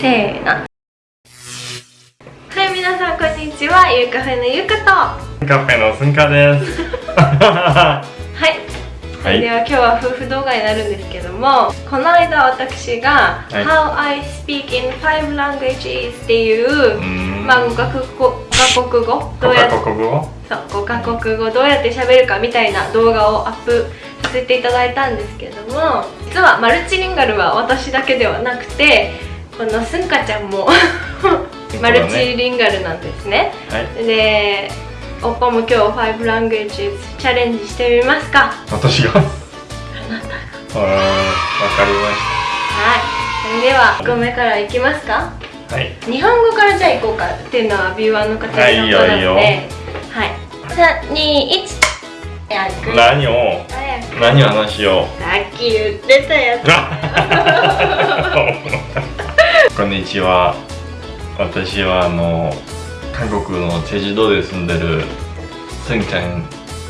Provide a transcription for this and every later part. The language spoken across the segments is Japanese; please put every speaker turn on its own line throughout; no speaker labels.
せーの。はい皆さんこんにちは。ゆうカフェのゆうかと。は
カフェのすんかです。
い。それでは今日は夫婦動画になるんですけどもこの間私が「
はい。
How I speak in five languages」っていう、
うん。
まあ5カ国語5カ国語どうやそう5カ国語どうやって喋るかみたいな動画をアップさせていただいたんですけども実はマルチリンガルは私だけではなくてこのすんかちゃんも。マルチリンガルなんですね。
はい。
でおっぱも今日5 languages チャレンジしてみますか？
私が？あ
あなたが。
ーわかりま
はい。それでは1個目からいきますか？
した。はい。
日本語からじゃあいこうかっていうのはビューワーの方に
はいいいよいいよ。
はい。321早く
何を？何を話しよう？
さっき言ってたやつ
こんにちは。私はあの韓国のチェジュ島で住んでるスンちゃん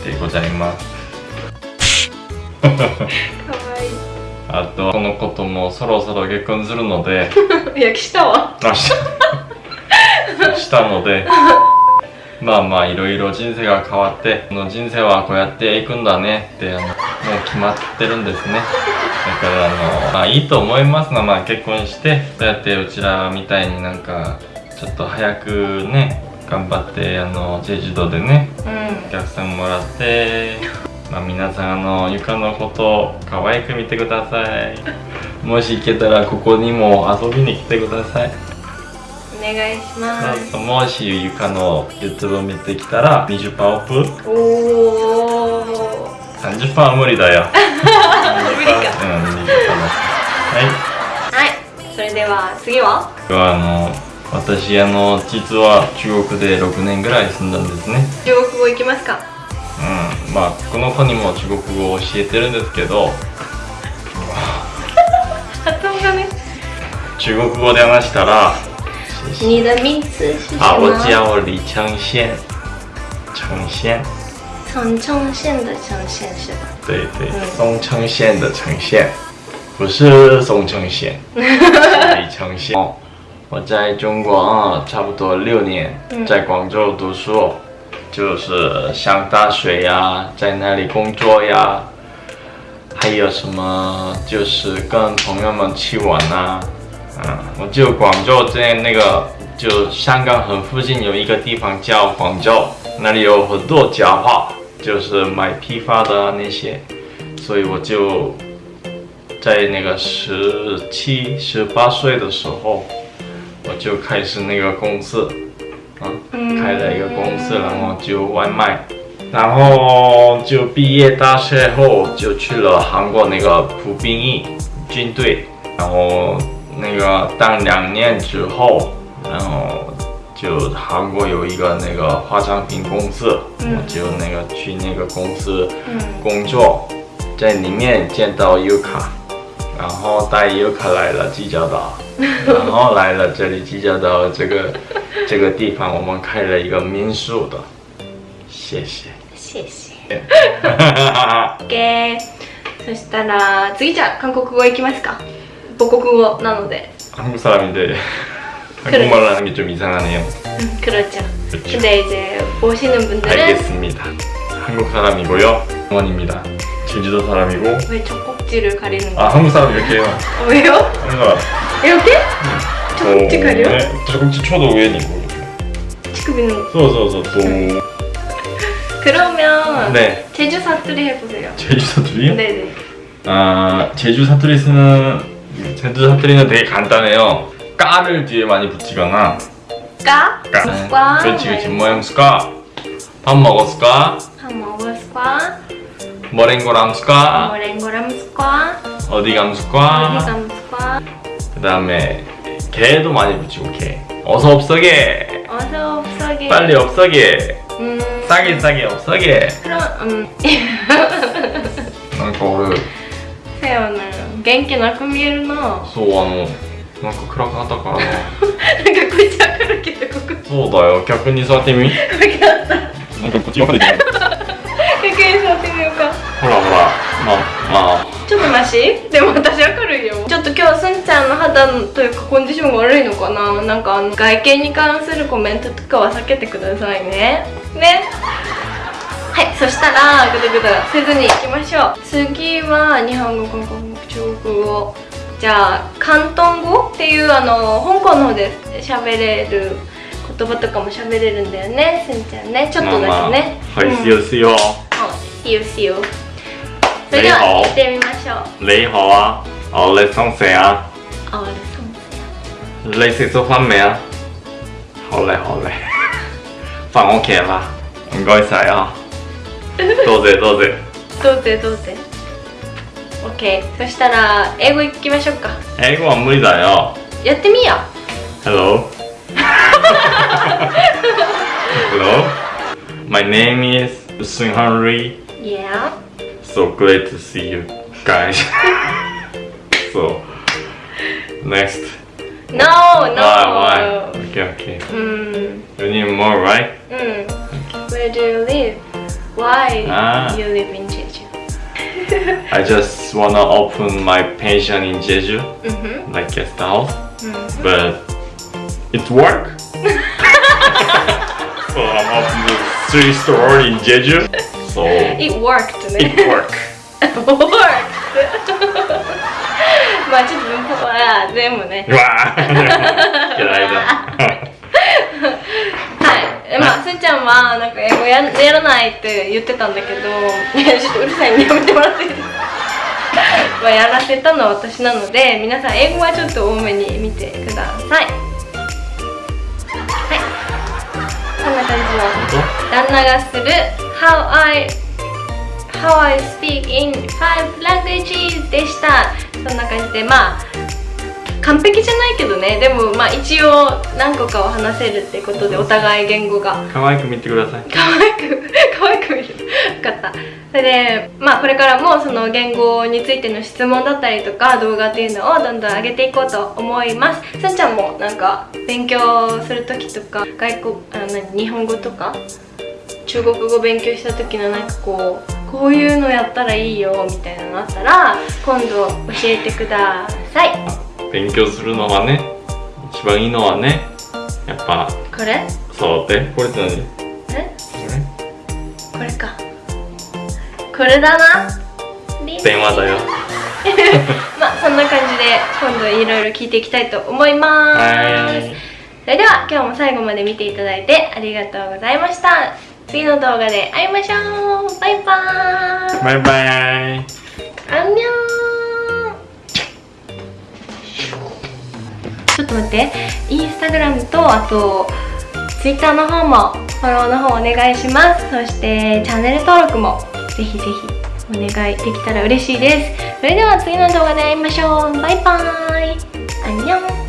でございます。
かわい
あとこの子ともそろそろ結婚するので、
い いやしたわ。
あししたので。まあまあいろいろ人生が変わってこの人生はこうやっていくんだねってあのもう決まってるんですね。だからあのまあいいと思いますがまあ結婚してそうやってうちらみたいになんかちょっと早くね頑張ってあのジェジュ島でね
うん。
お客さんもらってまあ皆さんあのゆかのこと可愛く見てください。もし行けたらここにも遊びに来てください。
お願いします。
もしゆかの YouTube 見てきたら20%オフ
おお
30%は無理だよ
無理か
うん20%はい。
はい。それでは次は？
はあの私あの実は中国で6年ぐらい住んだんですね。
中国語いきますか。
うん。まあこの子にも中国語を教えてるんですけど。
発音がね
中国語で話したら
你的名字是什
啊，我
么
叫李承宪，承宪，
从冲线的城县是吧？
对对，
嗯。
松城县的城县，不是松城县，是李承宪。哦我在中国啊，差不多六年，
嗯。
在广州读书，就是上大学呀，在那里工作呀，还有什么就是跟朋友们去玩啊，嗯，我就广州在那个就香港很附近有一个地方叫广州，那里有很多家话，就是买批发的啊那些，所以我就在那个十七、十八岁的时候，我就开始那个公司，啊，
嗯。
开了一个公司，然后就外卖，然后就毕业大学后就去了韩国那个服兵役军队，然后那个当两年之后，然后就韩国有一个那个化妆品公司，
嗯
我就那个去那个公司
嗯
工作，在里面见到优卡，然后带优卡来了济州岛，然后来了这里济州岛这个这个地方，我们开了一个民宿的，谢谢。
谢谢 OK そしたら次じゃあ韓国語いきますか母国語なので
한국 사람인데
그래.
한국말을 하는 게 좀 이상하네요.
음, 그렇죠
그렇죠.
근데 이제 보시는 분들은
알겠습니다. 한국 사람이고요. 원입니다. 제주도 사람이고.
왜 젖꼭지를 가리는
아
거야?
한국 사람 이렇게 해요.
어, 왜요?
뭔가
이렇게? 젖꼭지 가려?
네, 젖꼭지 쳐도 위에는 이거.
치크비는
써서서 또.
그러면
네.
제주 사투리 해보세요
제주 사투리요?
네네
아 제주 사투리 쓰는 제주 사투리는 되게 간단해요. 까를 뒤에 많이 붙이거나
까?
까.
까.
그렇지 그렇지 네. 뭐했을까? 밥 먹었을까?
밥 먹었을까?
머랭고람스까?
머랭고람스까?
어디 감스까?
어디 감스까?
그 다음에 개도 많이 붙이고 개 어서 없어게
어서 없어게
빨리 없어게
음...
싸게 싸게 없어게
그럼 음... 난 거를 세연을 갱기 나쁜
미르노 소원호 なんか暗かったから。な
こっち明るけどここ。
そうだよ。逆に座ってみ。
分かった。
なんかこっち分かれてる
逆に座ってみようか。
ほらほら。まあまあ。
ちょっとマシ？でも私明るいよ。ちょっと今日すんちゃんの肌というかコンディションが悪いのかな？なんかあの外見に関するコメントとかは避けてくださいね。ね？はいそしたらぐだぐだせずにいきましょう。次は日本語韓国語中国語じゃあ広東語っていうあの香港の方で喋れる言葉とかも喋れるんだよねすんちゃんね。ちょっとだけね、
まあまあ、はい、しよ
いよしよそれでは行ってみましょ
う。你好啊哦你送谁啊
哦你送谁啊
你食咗飯未啊好嘞好嘞返屋企啦唔該晒啊どうぞどうぞ
どうぞどうぞ OK そしたら英語いきましょうか
英語は無理だよ
やってみよ
う Hello Hello My name is Sun Henry
Yeah
So great to see you guys So Next
No, no.
Why, why? Okay, okay.
Mm.
You need more, right?
Mm. Where do you live? Why
Ah.
you live in Jeju?
I just wanna open my pension in Jeju,
mm -hmm.
like guest house,
mm -hmm.
but it work. so I'm opening three store in Jeju. So
it worked.
It
worked. worked. 맞아 눈 때문에. 와. ややらないって言ってたんだけど、やちょっとうるさいんでやめてもらっていいですか？やらせたのは私なので、皆さん英語はちょっと多めに見てください。はい。こんな感じの。旦那がする How I How I speak in five languages でしたそんな感じでまあ完璧じゃないけどね。でもまあ一応何個かは話せるってことでお互い言語が。
可愛く見てください。
可愛く 可愛く見る。よかった。それでまあこれからもその言語についての質問だったりとか動画っていうのをどんどん上げていこうと思います。すんちゃんもなんか勉強する時とか外国あ何日本語とか中国語勉強した時のなんかこうこういうのやったらいいよみたいなのあったら今度教えてください
勉強するのはね、一番いいのはね、やっぱ
これ？
そうで、これって何？こ
え
れ？
これか。これだな。
電話だよ。
まあそんな感じで今度いろいろ聞いていきたいと思います。
はい。
それでは今日も最後まで見ていただいてありがとうございました。次の動画で会いましょう。バイバーイ。
バイバイ。
アンニョンちょっと待って。インスタグラムとあとツイッターの方もフォローの方お願いします。そしてチャンネル登録もぜひぜひお願いできたら嬉しいです。それでは次の動画で会いましょう。バイバーイ。アンニョン。